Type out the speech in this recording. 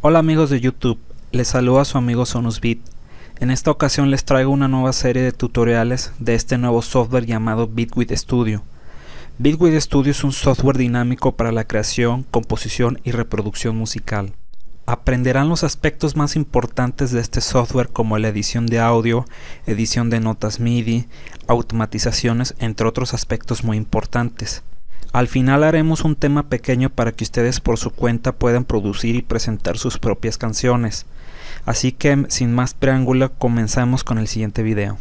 Hola amigos de YouTube, les saluda su amigo SonusBit. En esta ocasión les traigo una nueva serie de tutoriales de este nuevo software llamado Bitwit Studio. Bitwit Studio es un software dinámico para la creación, composición y reproducción musical. Aprenderán los aspectos más importantes de este software como la edición de audio, edición de notas MIDI, automatizaciones, entre otros aspectos muy importantes. Al final haremos un tema pequeño para que ustedes por su cuenta puedan producir y presentar sus propias canciones. Así que sin más preámbulo comenzamos con el siguiente video.